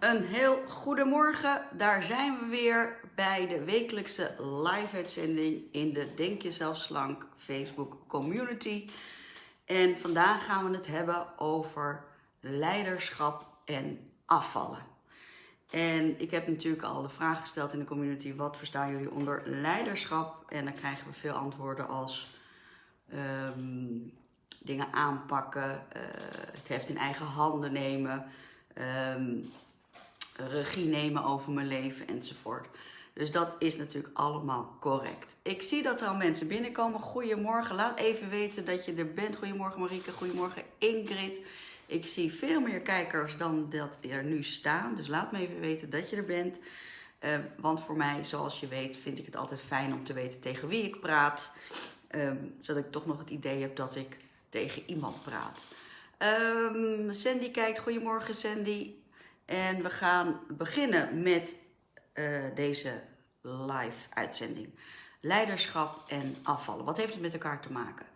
Een heel goedemorgen, daar zijn we weer bij de wekelijkse live-uitzending in de Denk Jezelf Slank Facebook community. En vandaag gaan we het hebben over leiderschap en afvallen. En ik heb natuurlijk al de vraag gesteld in de community, wat verstaan jullie onder leiderschap? En dan krijgen we veel antwoorden als ehm, dingen aanpakken, uh, het heft in eigen handen nemen, ehm, regie nemen over mijn leven enzovoort. Dus dat is natuurlijk allemaal correct. Ik zie dat er al mensen binnenkomen. Goedemorgen, laat even weten dat je er bent. Goedemorgen Marieke, goedemorgen Ingrid. Ik zie veel meer kijkers dan dat er nu staan. Dus laat me even weten dat je er bent. Uh, want voor mij, zoals je weet, vind ik het altijd fijn om te weten tegen wie ik praat. Uh, zodat ik toch nog het idee heb dat ik tegen iemand praat. Um, Sandy kijkt. Goedemorgen Sandy. En we gaan beginnen met uh, deze live uitzending. Leiderschap en afvallen. Wat heeft het met elkaar te maken?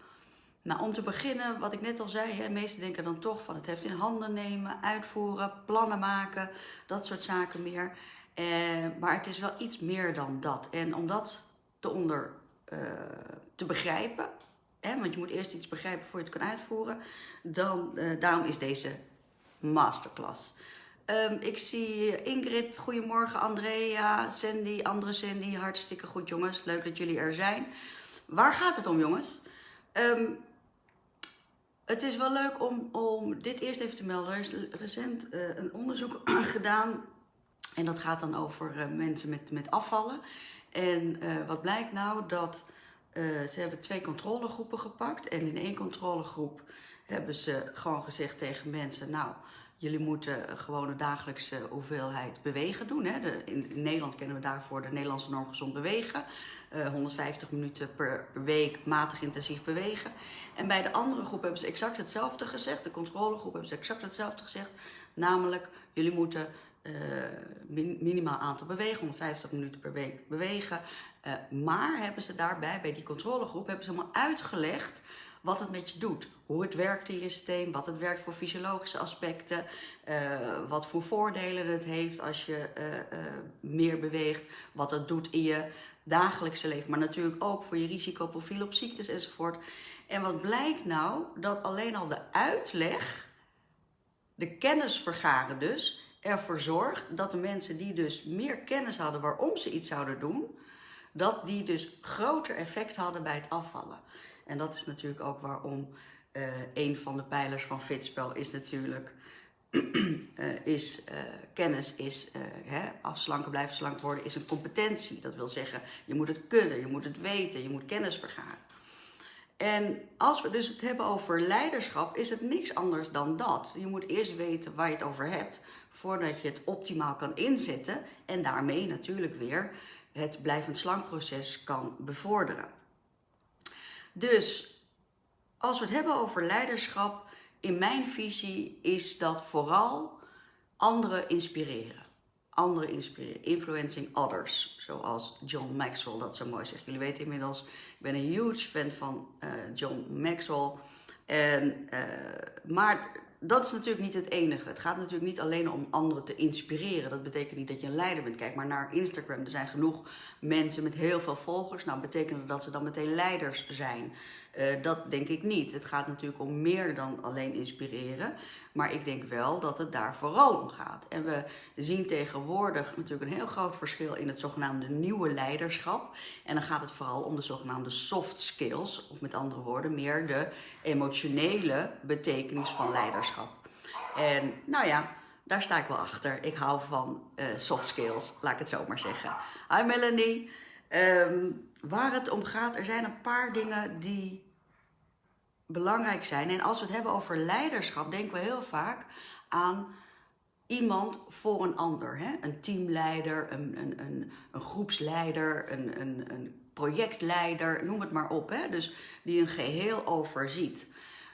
Nou, om te beginnen, wat ik net al zei, de meesten denken dan toch van het heeft in handen nemen, uitvoeren, plannen maken, dat soort zaken meer. Eh, maar het is wel iets meer dan dat. En om dat te, onder, uh, te begrijpen, hè, want je moet eerst iets begrijpen voor je het kan uitvoeren, dan, uh, daarom is deze masterclass. Um, ik zie Ingrid, goedemorgen, Andrea, Sandy, andere Sandy, hartstikke goed jongens, leuk dat jullie er zijn. Waar gaat het om jongens? Um, het is wel leuk om, om dit eerst even te melden. Er is recent uh, een onderzoek gedaan en dat gaat dan over uh, mensen met, met afvallen. En uh, wat blijkt nou? Dat ze hebben twee controlegroepen gepakt en in één controlegroep hebben ze gewoon gezegd tegen mensen, nou, jullie moeten gewoon de dagelijkse hoeveelheid bewegen doen. Hè? In, Nederland kennen we daarvoor de Nederlandse norm gezond bewegen. Uh, 150 minuten per, week matig intensief bewegen. En bij de andere groep hebben ze exact hetzelfde gezegd. De controlegroep hebben ze exact hetzelfde gezegd. Namelijk, jullie moeten min, minimaal aantal bewegen, 150 minuten per week bewegen. Uh, maar hebben ze daarbij, bij die controlegroep, hebben ze helemaal uitgelegd wat het met je doet. Hoe het werkt in je systeem, wat het werkt voor fysiologische aspecten, uh, wat voor voordelen het heeft als je uh, uh, meer beweegt, wat het doet in je dagelijkse leven, maar natuurlijk ook voor je risicoprofiel op ziektes enzovoort. En wat blijkt nou? Dat alleen al de uitleg, de kennis vergaren dus, ervoor zorgt dat de mensen die dus meer kennis hadden waarom ze iets zouden doen, dat die dus groter effect hadden bij het afvallen. En dat is natuurlijk ook waarom uh, een van de pijlers van Fitspel is natuurlijk uh, is, uh, kennis is, hè, afslanken, blijven slank worden, is een competentie. Dat wil zeggen, je moet het kunnen, je moet het weten, je moet kennis vergaren. En als we dus het hebben over leiderschap, is het niks anders dan dat. Je moet eerst weten waar je het over hebt, voordat je het optimaal kan inzetten en daarmee natuurlijk weer het blijvend slankproces kan bevorderen. Dus als we het hebben over leiderschap, in mijn visie is dat vooral anderen inspireren. Anderen inspireren, influencing others, zoals John Maxwell dat zo mooi zegt. Jullie weten inmiddels, ik ben een huge fan van uh, John Maxwell. En, uh, maar dat is natuurlijk niet het enige. Het gaat natuurlijk niet alleen om anderen te inspireren. Dat betekent niet dat je een leider bent. Kijk maar naar Instagram. Er zijn genoeg mensen met heel veel volgers. Nou, betekent dat ze dan meteen leiders zijn? Uh, dat denk ik niet. Het gaat natuurlijk om meer dan alleen inspireren. Maar ik denk wel dat het daar vooral om gaat. En we zien tegenwoordig natuurlijk een heel groot verschil in het zogenaamde nieuwe leiderschap. En dan gaat het vooral om de zogenaamde soft skills. Of met andere woorden, meer de emotionele betekenis van leiderschap. En nou ja, daar sta ik wel achter. Ik hou van uh, soft skills, laat ik het zo maar zeggen. Hi Melanie. Um, waar het om gaat, er zijn een paar dingen die belangrijk zijn. En als we het hebben over leiderschap, denken we heel vaak aan iemand voor een ander. Hè? Een teamleider, een, een, een, een groepsleider, een, een, een projectleider, noem het maar op. Hè? Dus die een geheel overziet.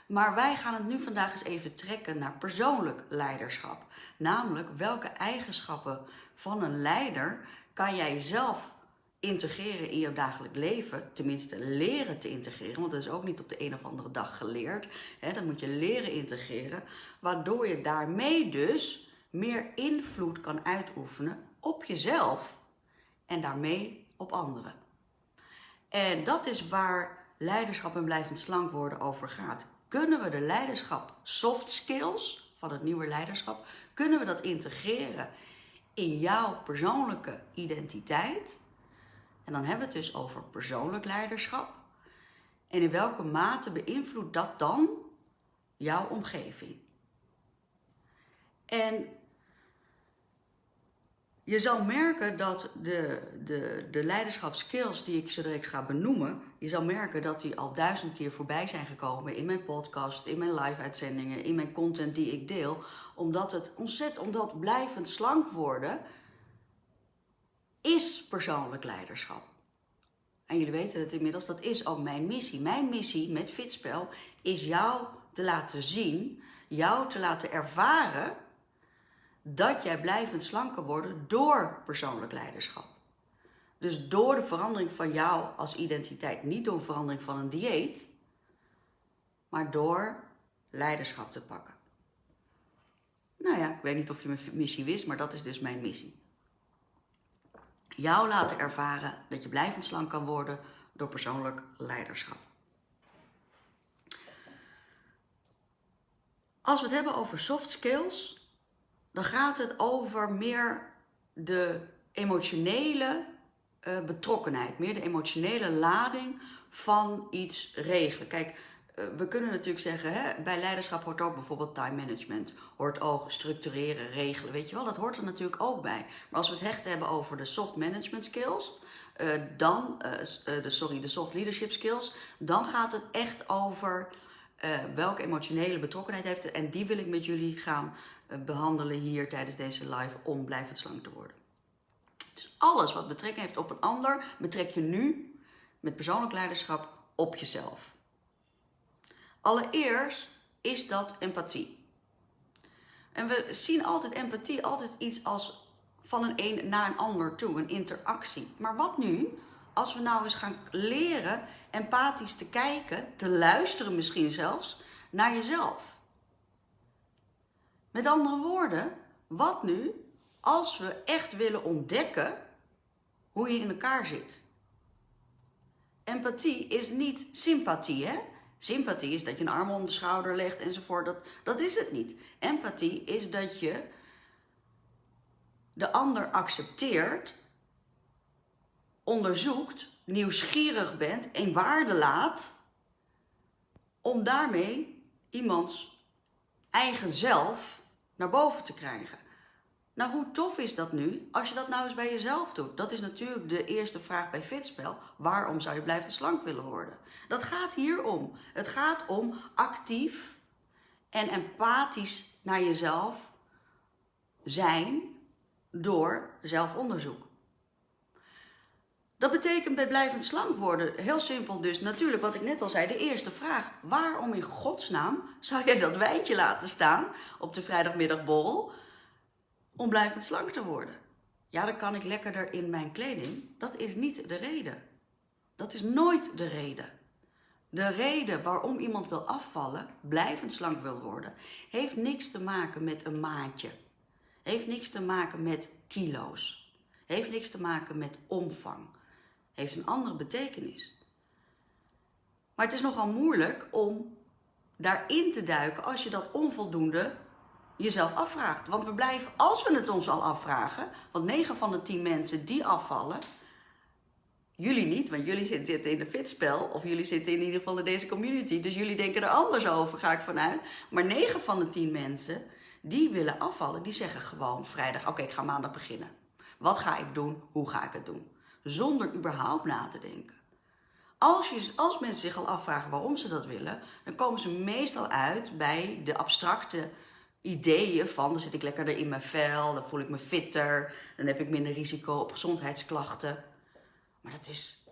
Maar wij gaan het nu vandaag eens even trekken naar persoonlijk leiderschap. Namelijk, welke eigenschappen van een leider kan jij zelf integreren in jouw dagelijk leven, tenminste leren te integreren, want dat is ook niet op de een of andere dag geleerd. Hè, dat moet je leren integreren, waardoor je daarmee dus meer invloed kan uitoefenen op jezelf en daarmee op anderen. En dat is waar leiderschap en blijvend slank worden over gaat. Kunnen we de leiderschap soft skills van het nieuwe leiderschap, kunnen we dat integreren in jouw persoonlijke identiteit? En dan hebben we het dus over persoonlijk leiderschap. En in welke mate beïnvloedt dat dan jouw omgeving? En je zal merken dat de, de, de leiderschapskills die ik zo direct ga benoemen, je zal merken dat die al duizend keer voorbij zijn gekomen in mijn podcast, in mijn live-uitzendingen, in mijn content die ik deel. Omdat het ontzettend, omdat blijvend slank worden is persoonlijk leiderschap. En jullie weten het inmiddels, dat is ook mijn missie. Mijn missie met Fitspel is jou te laten zien, jou te laten ervaren dat jij blijvend slanker wordt door persoonlijk leiderschap. Dus door de verandering van jou als identiteit, niet door verandering van een dieet, maar door leiderschap te pakken. Nou ja, ik weet niet of je mijn missie wist, maar dat is dus mijn missie. Jou laten ervaren dat je blijvend slank kan worden door persoonlijk leiderschap. Als we het hebben over soft skills, dan gaat het over meer de emotionele uh, betrokkenheid, meer de emotionele lading van iets regelen. Kijk, uh, we kunnen natuurlijk zeggen, hè, bij leiderschap hoort ook bijvoorbeeld time management, hoort ook structureren, regelen, weet je wel, dat hoort er natuurlijk ook bij. Maar als we het hecht hebben over de soft management skills, uh, dan, de, sorry, de soft leadership skills, dan gaat het echt over welke emotionele betrokkenheid heeft het. En die wil ik met jullie gaan eh, behandelen hier tijdens deze live om blijvend slank te worden. Dus alles wat betrekking heeft op een ander, betrek je nu met persoonlijk leiderschap op jezelf. Allereerst is dat empathie. En we zien altijd empathie altijd iets als van een een naar een ander toe, een interactie. Maar wat nu als we nou eens gaan leren empathisch te kijken, te luisteren misschien zelfs, naar jezelf? Met andere woorden, wat nu als we echt willen ontdekken hoe je in elkaar zit? Empathie is niet sympathie, hè? Sympathie is dat je een arm om de schouder legt enzovoort. Dat, dat is het niet. Empathie is dat je de ander accepteert, onderzoekt, nieuwsgierig bent en waarde laat om daarmee iemands eigen zelf naar boven te krijgen. Nou, hoe tof is dat nu als je dat nou eens bij jezelf doet? Dat is natuurlijk de eerste vraag bij Fitspel. Waarom zou je blijven slank willen worden? Dat gaat hier om. Het gaat om actief en empathisch naar jezelf zijn door zelfonderzoek. Dat betekent bij blijvend slank worden, heel simpel dus, natuurlijk wat ik net al zei, de eerste vraag. Waarom in godsnaam zou jij dat wijntje laten staan op de vrijdagmiddagborrel om blijvend slank te worden? Ja, dan kan ik lekkerder in mijn kleding. Dat is niet de reden. Dat is nooit de reden. De reden waarom iemand wil afvallen, blijvend slank wil worden, heeft niks te maken met een maatje. Heeft niks te maken met kilo's. Heeft niks te maken met omvang heeft een andere betekenis. Maar het is nogal moeilijk om daarin te duiken als je dat onvoldoende jezelf afvraagt. Want we blijven, als we het ons al afvragen, want 9 van de 10 mensen die afvallen, jullie niet, want jullie zitten in de fitspel, of jullie zitten in ieder geval in deze community, dus jullie denken er anders over, ga ik vanuit. Maar 9 van de 10 mensen die willen afvallen, die zeggen gewoon vrijdag, oké, ik ga maandag beginnen. Wat ga ik doen? Hoe ga ik het doen? Zonder überhaupt na te denken. Als, je, als mensen zich al afvragen waarom ze dat willen, dan komen ze meestal uit bij de abstracte ideeën van dan zit ik lekkerder in mijn vel, dan voel ik me fitter, dan heb ik minder risico op gezondheidsklachten. Maar dat is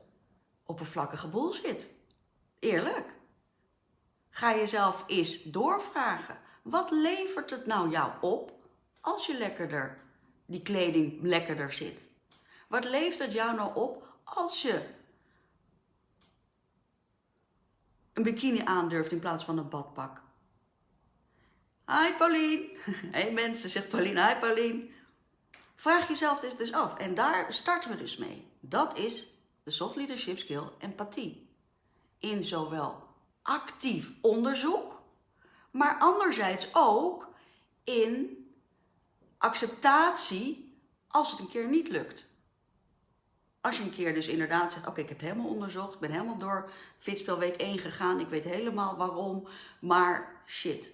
oppervlakkige bullshit. Eerlijk. Ga jezelf eens doorvragen. Wat levert het nou jou op als je lekkerder, die kleding lekkerder zit? Wat levert het jou nou op als je een bikini aandurft in plaats van een badpak? Hi Paulien. Hey mensen, zegt Paulien. Hi Paulien. Vraag jezelf dus, dus af. En daar starten we dus mee. Dat is de soft leadership skill empathie. In zowel actief onderzoek, maar anderzijds ook in acceptatie als het een keer niet lukt. Als je een keer dus inderdaad zegt, oké, ik heb helemaal onderzocht, ben helemaal door Fitspelweek 1 gegaan, ik weet helemaal waarom, maar shit,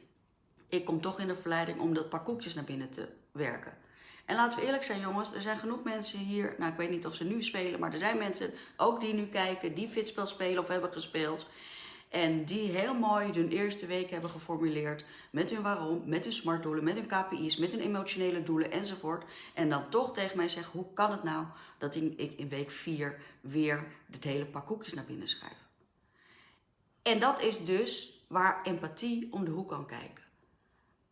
ik kom toch in de verleiding om dat paar koekjes naar binnen te werken. En laten we eerlijk zijn jongens, er zijn genoeg mensen hier, nou ik weet niet of ze nu spelen, maar er zijn mensen ook die nu kijken, die Fitspel spelen of hebben gespeeld. En die heel mooi hun eerste week hebben geformuleerd met hun waarom, met hun smartdoelen, met hun KPI's, met hun emotionele doelen enzovoort. En dan toch tegen mij zeggen, hoe kan het nou dat ik in week 4 weer het hele pak koekjes naar binnen schrijf. En dat is dus waar empathie om de hoek kan kijken.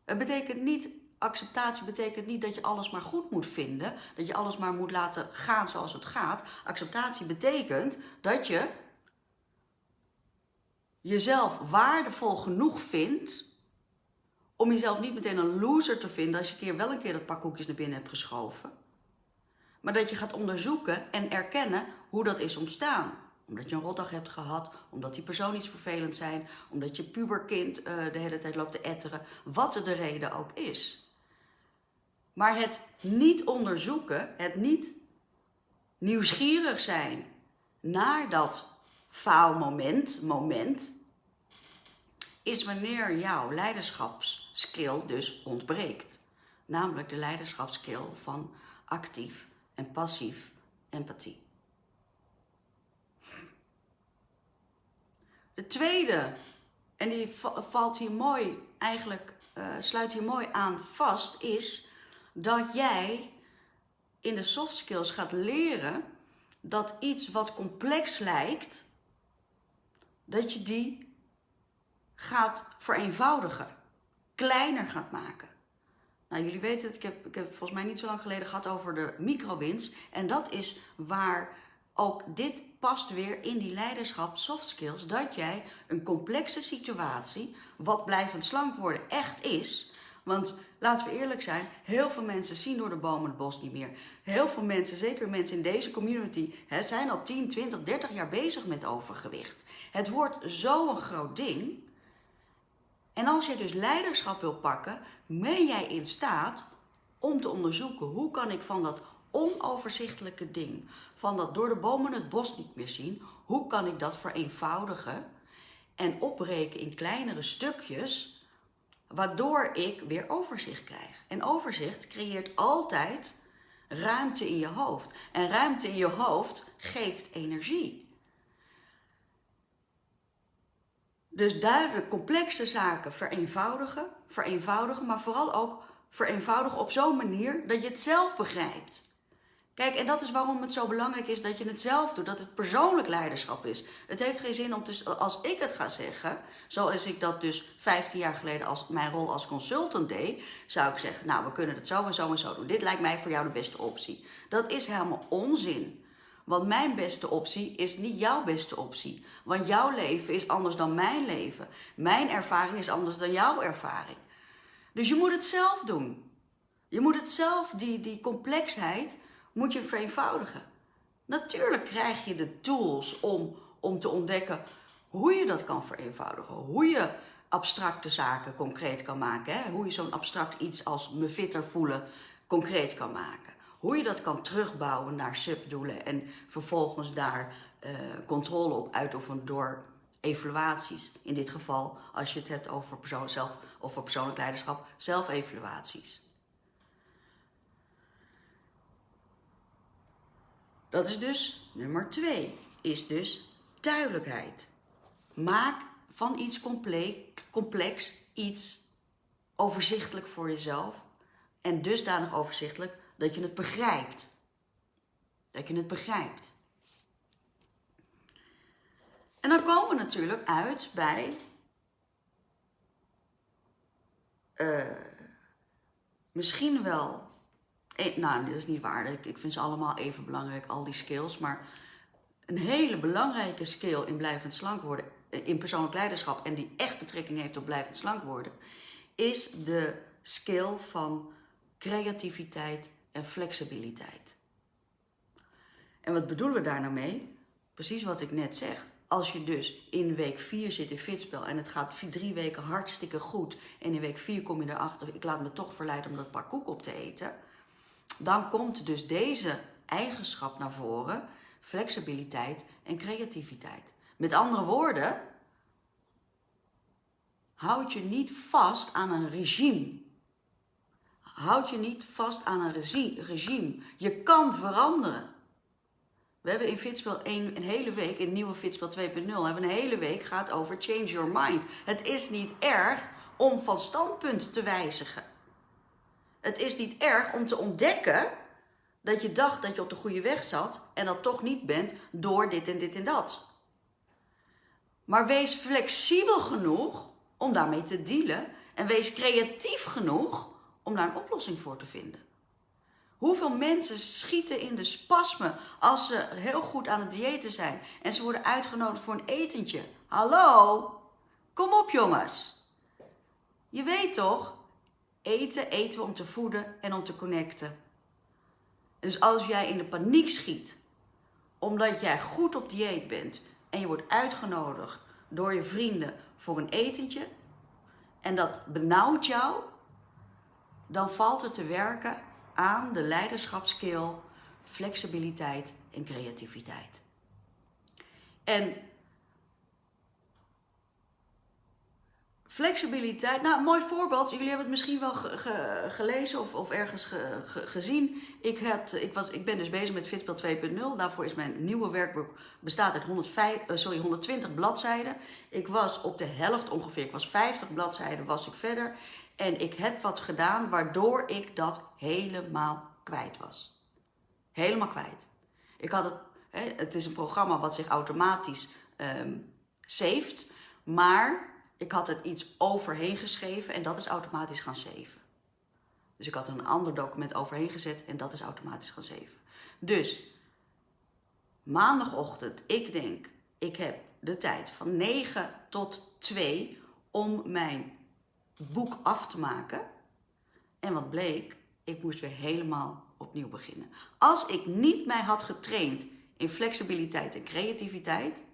Het betekent niet, acceptatie betekent niet dat je alles maar goed moet vinden, dat je alles maar moet laten gaan zoals het gaat. Acceptatie betekent dat je jezelf waardevol genoeg vindt om jezelf niet meteen een loser te vinden als je keer wel een keer dat pak koekjes naar binnen hebt geschoven. Maar dat je gaat onderzoeken en erkennen hoe dat is ontstaan. Omdat je een rotdag hebt gehad, omdat die persoon iets vervelend zijn, omdat je puberkind uh, de hele tijd loopt te etteren, wat de reden ook is. Maar het niet onderzoeken, het niet nieuwsgierig zijn naar dat faalmoment, moment, is wanneer jouw leiderschapsskill dus ontbreekt. Namelijk de leiderschapskill van actief en passief empathie. De tweede, en die valt hier mooi, eigenlijk uh, sluit hier mooi aan vast, is dat jij in de soft skills gaat leren dat iets wat complex lijkt, dat je die gaat vereenvoudigen, kleiner gaat maken. Nou, jullie weten het, ik heb, ik heb volgens mij niet zo lang geleden gehad over de microwins. En dat is waar ook dit past weer in die leiderschap soft skills. Dat jij een complexe situatie, wat blijvend slank worden echt is. Want laten we eerlijk zijn, heel veel mensen zien door de bomen het bos niet meer. Heel veel mensen, zeker mensen in deze community, hè, zijn al 10, 20, 30 jaar bezig met overgewicht. Het wordt zo'n groot ding. En als je dus leiderschap wil pakken, ben jij in staat om te onderzoeken hoe kan ik van dat onoverzichtelijke ding, van dat door de bomen het bos niet meer zien, hoe kan ik dat vereenvoudigen en opbreken in kleinere stukjes, waardoor ik weer overzicht krijg. En overzicht creëert altijd ruimte in je hoofd. En ruimte in je hoofd geeft energie. Dus duidelijk complexe zaken vereenvoudigen, vereenvoudigen, maar vooral ook vereenvoudigen op zo'n manier dat je het zelf begrijpt. Kijk, en dat is waarom het zo belangrijk is dat je het zelf doet, dat het persoonlijk leiderschap is. Het heeft geen zin om te, als ik het ga zeggen, zoals ik dat dus 15 jaar geleden als mijn rol als consultant deed, zou ik zeggen, nou we kunnen het zo en zo en zo doen. Dit lijkt mij voor jou de beste optie. Dat is helemaal onzin. Want mijn beste optie is niet jouw beste optie. Want jouw leven is anders dan mijn leven. Mijn ervaring is anders dan jouw ervaring. Dus je moet het zelf doen. Je moet het zelf, die, die complexheid, moet je vereenvoudigen. Natuurlijk krijg je de tools om, om te ontdekken hoe je dat kan vereenvoudigen. Hoe je abstracte zaken concreet kan maken. Hè? Hoe je zo'n abstract iets als me fitter voelen concreet kan maken. Hoe je dat kan terugbouwen naar subdoelen en vervolgens daar uh, controle op uitoefenen door evaluaties. In dit geval, als je het hebt over persoon zelf of persoonlijk leiderschap, zelfevaluaties. Dat is dus nummer twee, is dus duidelijkheid. Maak van iets complex iets overzichtelijk voor jezelf en dusdanig overzichtelijk dat je het begrijpt. Dat je het begrijpt. En dan komen we natuurlijk uit bij uh, misschien wel, eh, nou dat is niet waar, ik vind ze allemaal even belangrijk, al die skills, maar een hele belangrijke skill in blijvend slank worden, eh, in persoonlijk leiderschap en die echt betrekking heeft op blijvend slank worden, is de skill van creativiteit en flexibiliteit. En wat bedoelen we daar nou mee? Precies wat ik net zeg. Als je dus in week 4 zit in fitspel en het gaat drie weken hartstikke goed en in week 4 kom je erachter, ik laat me toch verleiden om dat pak koek op te eten, dan komt dus deze eigenschap naar voren, flexibiliteit en creativiteit. Met andere woorden, houd je niet vast aan een regime. Houd je niet vast aan een regime. Je kan veranderen. We hebben in Fitspel een, een hele week, in nieuwe Fitspel 2.0, hebben een hele week gaat over change your mind. Het is niet erg om van standpunt te wijzigen. Het is niet erg om te ontdekken dat je dacht dat je op de goede weg zat en dat toch niet bent door dit en dit en dat. Maar wees flexibel genoeg om daarmee te dealen en wees creatief genoeg om daar een oplossing voor te vinden. Hoeveel mensen schieten in de spasmen als ze heel goed aan het diëten zijn en ze worden uitgenodigd voor een etentje? Hallo? Kom op jongens. Je weet toch, eten eten we om te voeden en om te connecten. Dus als jij in de paniek schiet, omdat jij goed op dieet bent en je wordt uitgenodigd door je vrienden voor een etentje en dat benauwt jou, dan valt het te werken aan de leiderschapskill, flexibiliteit en creativiteit. En Flexibiliteit, nou, mooi voorbeeld. Jullie hebben het misschien wel gelezen of, of ergens gezien. Ik, heb, ik, was, ik ben dus bezig met Fitspel 2.0. Daarvoor is mijn nieuwe werkboek bestaat uit 105, uh, sorry, 120 bladzijden. Ik was op de helft ongeveer, ik was 50 bladzijden was ik verder. En ik heb wat gedaan waardoor ik dat helemaal kwijt was. Helemaal kwijt. Ik had het, hè, het is een programma wat zich automatisch um, maar ik had het iets overheen geschreven en dat is automatisch gaan zeven. Dus ik had een ander document overheen gezet en dat is automatisch gaan zeven. Dus maandagochtend, ik denk, ik heb de tijd van 9 tot 2 om mijn boek af te maken. En wat bleek, ik moest weer helemaal opnieuw beginnen. Als ik niet mij had getraind in flexibiliteit en creativiteit,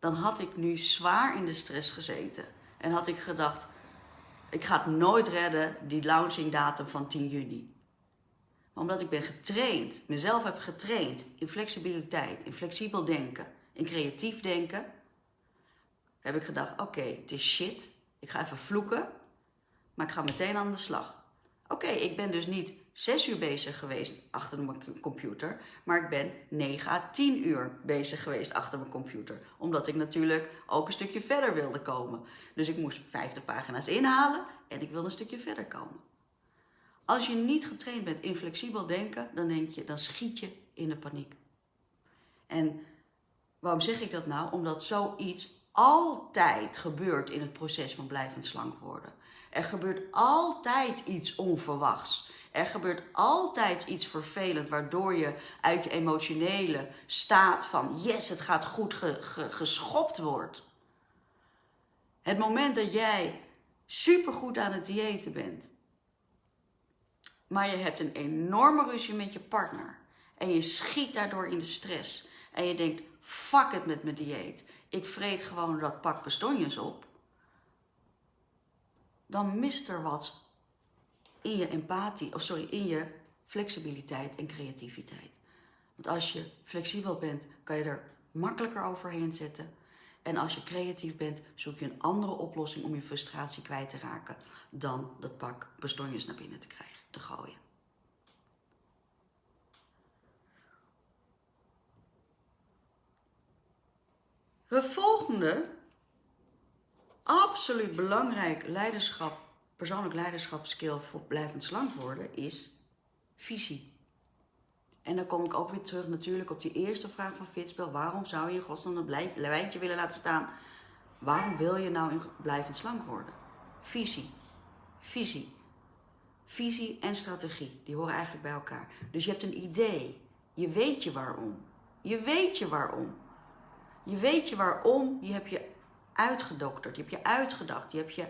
dan had ik nu zwaar in de stress gezeten. En had ik gedacht, ik ga het nooit redden, die launching datum van 10 juni. Maar omdat ik ben getraind, mezelf heb getraind in flexibiliteit, in flexibel denken, in creatief denken, heb ik gedacht, oké, het is shit, ik ga even vloeken, maar ik ga meteen aan de slag. Oké, ik ben dus niet zes uur bezig geweest achter mijn computer, maar ik ben 9 à 10 uur bezig geweest achter mijn computer. Omdat ik natuurlijk ook een stukje verder wilde komen. Dus ik moest 50 pagina's inhalen en ik wilde een stukje verder komen. Als je niet getraind bent in flexibel denken, dan denk je, dan schiet je in de paniek. En waarom zeg ik dat nou? Omdat zoiets altijd gebeurt in het proces van blijvend slank worden. Er gebeurt altijd iets onverwachts. Er gebeurt altijd iets vervelend waardoor je uit je emotionele staat van yes, het gaat goed geschopt wordt. Het moment dat jij supergoed aan het diëten bent, maar je hebt een enorme ruzie met je partner en je schiet daardoor in de stress en je denkt, fuck het met mijn dieet, ik vreet gewoon dat pak bestonjes op, dan mist er wat in je empathie, of sorry, in je flexibiliteit en creativiteit. Want als je flexibel bent, kan je er makkelijker overheen zetten. En als je creatief bent, zoek je een andere oplossing om je frustratie kwijt te raken dan dat pak bestonjes naar binnen te krijgen, te gooien. Het volgende, absoluut belangrijk leiderschap persoonlijk leiderschapskill voor blijvend slank worden is visie. En dan kom ik ook weer terug natuurlijk op die eerste vraag van Fitspel. Waarom zou je in godsnaam een lijntje willen laten staan? Waarom wil je nou in blijvend slank worden? Visie. Visie. Visie en strategie, die horen eigenlijk bij elkaar. Dus je hebt een idee. Je weet je waarom. Je weet je waarom. Je weet je waarom. Je hebt je uitgedokterd. Je hebt je uitgedacht. Je hebt je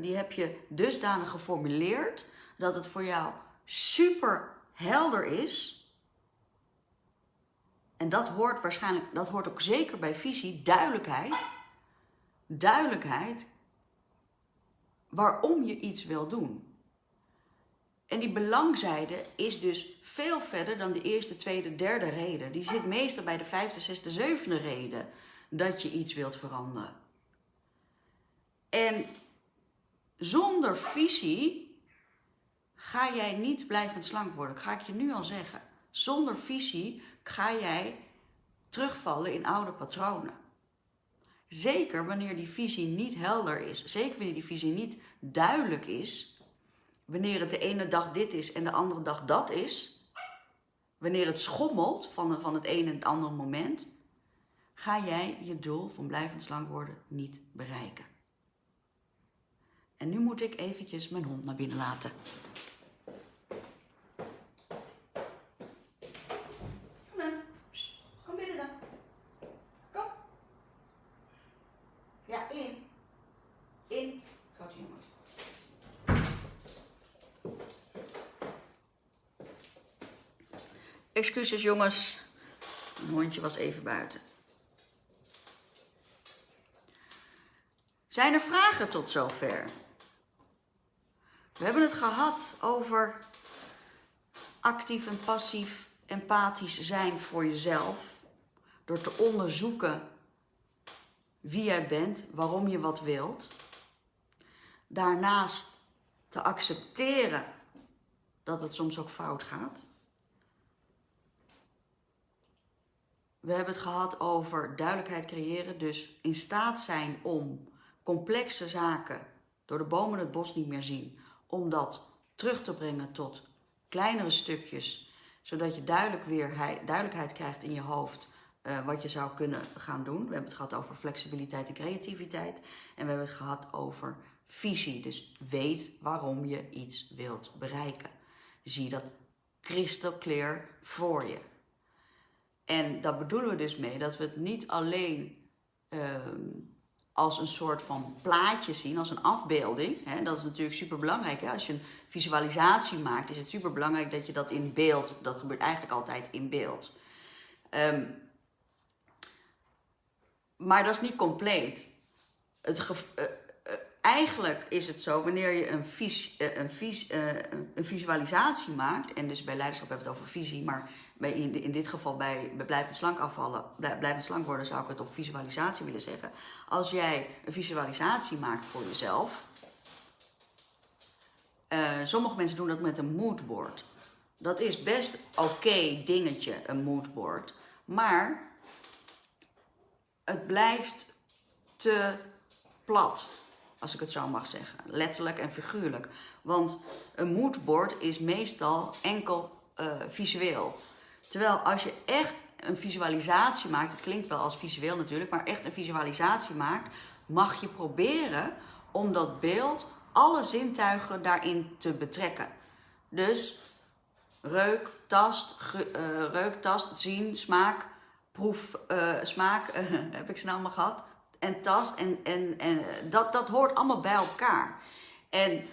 die heb je dusdanig geformuleerd dat het voor jou super helder is. En dat hoort waarschijnlijk, dat hoort ook zeker bij visie, duidelijkheid. Duidelijkheid waarom je iets wil doen. En die belangzijde is dus veel verder dan de eerste, tweede, derde reden. Die zit meestal bij de vijfde, zesde, zevende reden dat je iets wilt veranderen. En zonder visie ga jij niet blijvend slank worden. Dat ga ik je nu al zeggen. Zonder visie ga jij terugvallen in oude patronen. Zeker wanneer die visie niet helder is. Zeker wanneer die visie niet duidelijk is. Wanneer het de ene dag dit is en de andere dag dat is. Wanneer het schommelt van, het ene en het andere moment. Ga jij je doel van blijvend slank worden niet bereiken. En nu moet ik eventjes mijn hond naar binnen laten. Kom binnen dan. Kom. Ja, in. In. Excuses jongens. Mijn hondje was even buiten. Zijn er vragen tot zover? We hebben het gehad over actief en passief empathisch zijn voor jezelf. Door te onderzoeken wie jij bent, waarom je wat wilt. Daarnaast te accepteren dat het soms ook fout gaat. We hebben het gehad over duidelijkheid creëren, dus in staat zijn om complexe zaken door de bomen het bos niet meer zien, om dat terug te brengen tot kleinere stukjes, zodat je duidelijk weer duidelijkheid krijgt in je hoofd uh, wat je zou kunnen gaan doen. We hebben het gehad over flexibiliteit en creativiteit en we hebben het gehad over visie. Dus weet waarom je iets wilt bereiken. Zie dat crystal clear voor je. En daar bedoelen we dus mee dat we het niet alleen uh, als een soort van plaatje zien, als een afbeelding. Dat is natuurlijk super belangrijk. Als je een visualisatie maakt, is het super belangrijk dat je dat in beeld, dat gebeurt eigenlijk altijd in beeld. Um, maar dat is niet compleet. Het uh, uh, eigenlijk is het zo, wanneer je een, vis, uh, een, vis, een visualisatie maakt, en dus bij leiderschap hebben we het over visie, maar bij, in, in dit geval bij, bij blijvend slank afvallen, blijvend slank worden, zou ik het op visualisatie willen zeggen. Als jij een visualisatie maakt voor jezelf, uh, sommige mensen doen dat met een moodboard. Dat is best oké dingetje, een moodboard. Maar het blijft te plat, als ik het zo mag zeggen. Letterlijk en figuurlijk. Want een moodboard is meestal enkel uh, visueel. Terwijl als je echt een visualisatie maakt, het klinkt wel als visueel natuurlijk, maar echt een visualisatie maakt, mag je proberen om dat beeld, alle zintuigen daarin te betrekken. Dus reuk, tast, ge, uh, reuk, tast, zien, smaak, proef, uh, smaak, heb ik ze nou allemaal gehad. En tast, en, en, en dat, dat hoort allemaal bij elkaar. En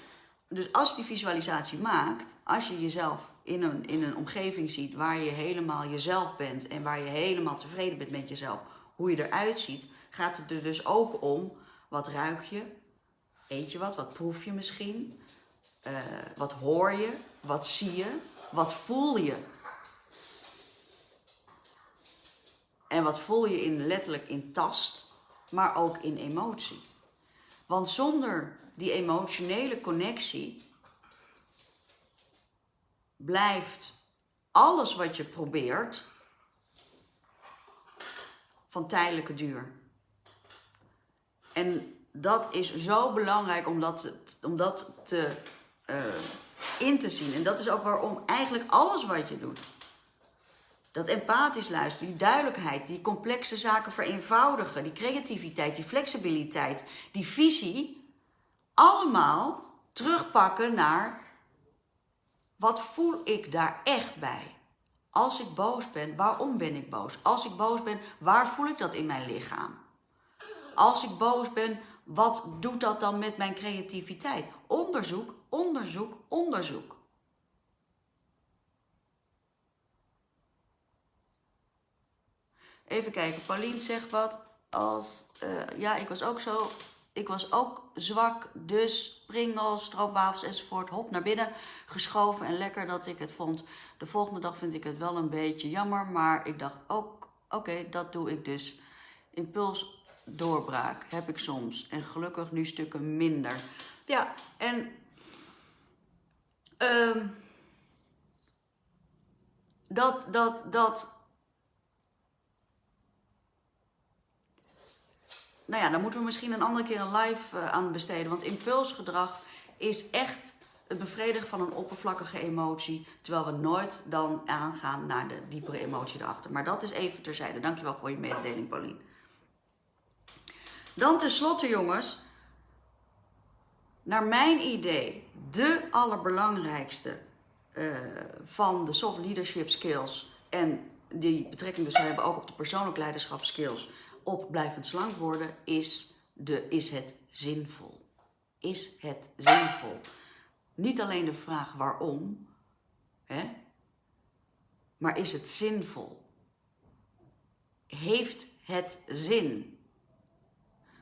dus als je die visualisatie maakt, als je jezelf in een, in een omgeving ziet waar je helemaal jezelf bent en waar je helemaal tevreden bent met jezelf, hoe je eruit ziet, gaat het er dus ook om wat ruik je, eet je wat, wat proef je misschien, uh, wat hoor je, wat zie je, wat voel je. En wat voel je in, letterlijk in tast, maar ook in emotie. Want zonder die emotionele connectie blijft alles wat je probeert van tijdelijke duur. En dat is zo belangrijk om dat, om dat te, uh, in te zien. En dat is ook waarom eigenlijk alles wat je doet, dat empathisch luisteren, die duidelijkheid, die complexe zaken vereenvoudigen, die creativiteit, die flexibiliteit, die visie, allemaal terugpakken naar wat voel ik daar echt bij? Als ik boos ben, waarom ben ik boos? Als ik boos ben, waar voel ik dat in mijn lichaam? Als ik boos ben, wat doet dat dan met mijn creativiteit? Onderzoek, onderzoek, onderzoek. Even kijken, Pauline zegt wat als, uh, ja, ik was ook zo, ik was ook zwak, dus pringels, stroopwafels enzovoort, hop naar binnen geschoven en lekker dat ik het vond. De volgende dag vind ik het wel een beetje jammer, maar ik dacht ook, oké, dat doe ik dus. Impuls doorbraak heb ik soms en gelukkig nu stukken minder. Ja, en um, dat, dat, dat nou ja, dan moeten we misschien een andere keer een live uh, aan besteden. Want impulsgedrag is echt het bevredigen van een oppervlakkige emotie. Terwijl we nooit dan aangaan naar de diepere emotie erachter. Maar dat is even terzijde. Dankjewel voor je mededeling, Pauline. Dan tenslotte, jongens. Naar mijn idee, de allerbelangrijkste uh, van de soft leadership skills. En die betrekking dus hebben ook op de persoonlijk leiderschap skills op blijvend slank worden is, de, is het zinvol. Is het zinvol? Niet alleen de vraag waarom, hè, maar is het zinvol? Heeft het zin?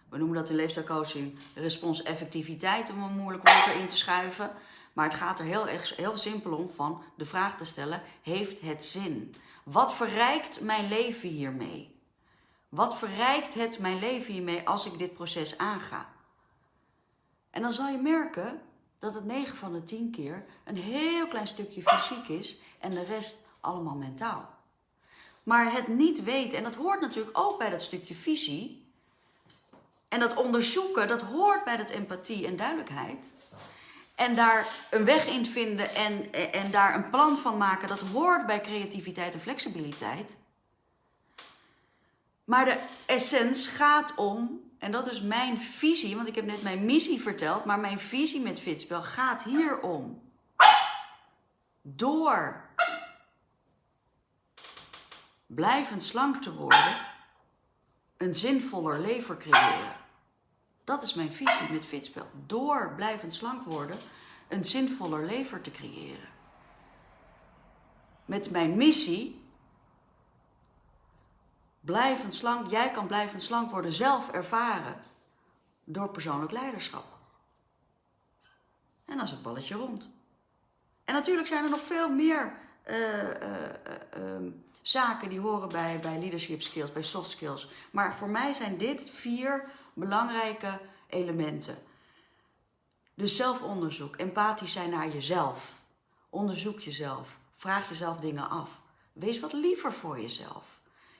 We noemen dat in leefstijlcoaching responseffectiviteit om een moeilijk woord erin te schuiven. Maar het gaat er heel, heel simpel om van de vraag te stellen, heeft het zin? Wat verrijkt mijn leven hiermee? Wat verrijkt het mijn leven hiermee als ik dit proces aanga? En dan zal je merken dat het 9 van de 10 keer een heel klein stukje fysiek is en de rest allemaal mentaal. Maar het niet weten, en dat hoort natuurlijk ook bij dat stukje visie. En dat onderzoeken, dat hoort bij dat empathie en duidelijkheid. En daar een weg in vinden en, en daar een plan van maken, dat hoort bij creativiteit en flexibiliteit. Maar de essence gaat om, en dat is mijn visie, want ik heb net mijn missie verteld, maar mijn visie met Fitspel gaat hier om. Door blijvend slank te worden, een zinvoller leven creëren. Dat is mijn visie met Fitspel. Door blijvend slank worden, een zinvoller leven te creëren. Met mijn missie blijvend slank, jij kan blijvend slank worden, zelf ervaren door persoonlijk leiderschap. En dan is het balletje rond. En natuurlijk zijn er nog veel meer uh, uh, uh, zaken die horen bij, bij leadership skills, bij soft skills. Maar voor mij zijn dit vier belangrijke elementen. Dus zelfonderzoek, empathisch zijn naar jezelf. Onderzoek jezelf. Vraag jezelf dingen af. Wees wat liever voor jezelf.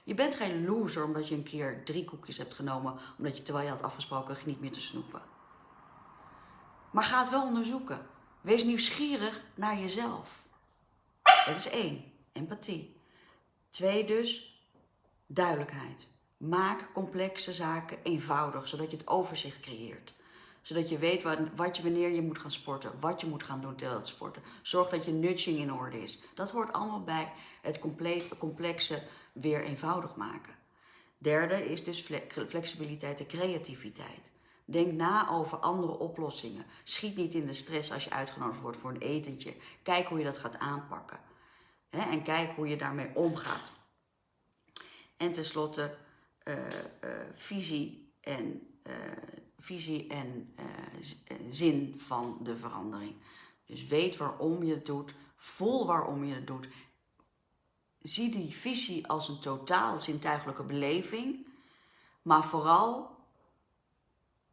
Je bent geen loser omdat je een keer drie koekjes hebt genomen, omdat je terwijl je had afgesproken niet meer te snoepen. Maar ga het wel onderzoeken. Wees nieuwsgierig naar jezelf. Dat is één, empathie. Twee dus, duidelijkheid. Maak complexe zaken eenvoudig, zodat je het overzicht creëert. Zodat je weet wat, je, wanneer je moet gaan sporten, wat je moet gaan doen tijdens het sporten. Zorg dat je nudging in orde is. Dat hoort allemaal bij het compleet, complexe weer eenvoudig maken. Derde is dus flexibiliteit en creativiteit. Denk na over andere oplossingen. Schiet niet in de stress als je uitgenodigd wordt voor een etentje. Kijk hoe je dat gaat aanpakken. en kijk hoe je daarmee omgaat. En tenslotte uh, uh, visie en, uh, visie en zin van de verandering. Dus weet waarom je het doet, voel waarom je het doet zie die visie als een totaal zintuigelijke beleving, maar vooral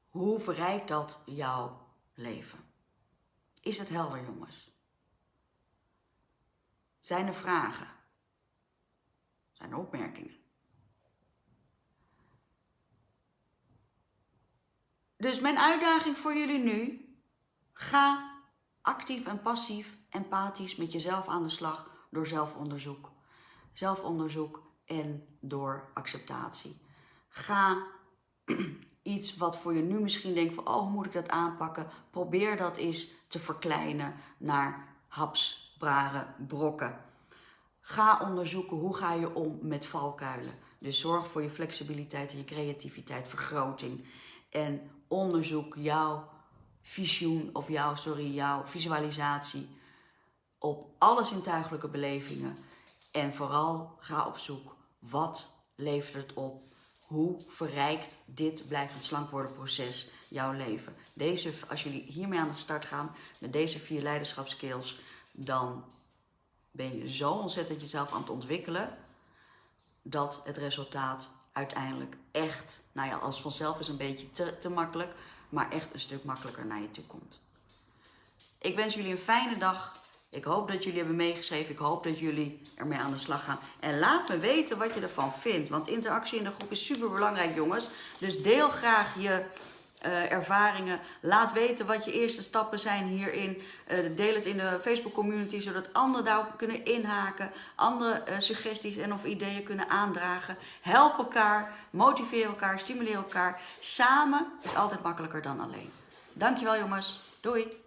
hoe verrijkt dat jouw leven? Is het helder, jongens? Zijn er vragen? Zijn er opmerkingen? Dus mijn uitdaging voor jullie nu, ga actief en passief empathisch met jezelf aan de slag door zelfonderzoek zelfonderzoek en door acceptatie. Ga iets wat voor je nu misschien denkt van, oh, hoe moet ik dat aanpakken? Probeer dat eens te verkleinen naar hapsbrare brokken. Ga onderzoeken hoe ga je om met valkuilen. Dus zorg voor je flexibiliteit en je creativiteit, vergroting. en onderzoek jouw visioen of jouw, sorry, jouw visualisatie op alle zintuigelijke belevingen. En vooral ga op zoek. Wat levert het op? Hoe verrijkt dit blijvend slank worden proces jouw leven? Deze, als jullie hiermee aan de start gaan met deze vier leiderschapskills, dan ben je zo ontzettend jezelf aan het ontwikkelen dat het resultaat uiteindelijk echt, nou ja, als vanzelf is een beetje te, te makkelijk, maar echt een stuk makkelijker naar je toe komt. Ik wens jullie een fijne dag. Ik hoop dat jullie hebben meegeschreven. Ik hoop dat jullie ermee aan de slag gaan. En laat me weten wat je ervan vindt. Want interactie in de groep is super belangrijk, jongens. Dus deel graag je uh, ervaringen. Laat weten wat je eerste stappen zijn hierin. Uh, deel het in de Facebook community, zodat anderen daarop kunnen inhaken. Andere uh, suggesties en of ideeën kunnen aandragen. Help elkaar, motiveer elkaar, stimuleer elkaar. Samen is altijd makkelijker dan alleen. Dankjewel jongens. Doei!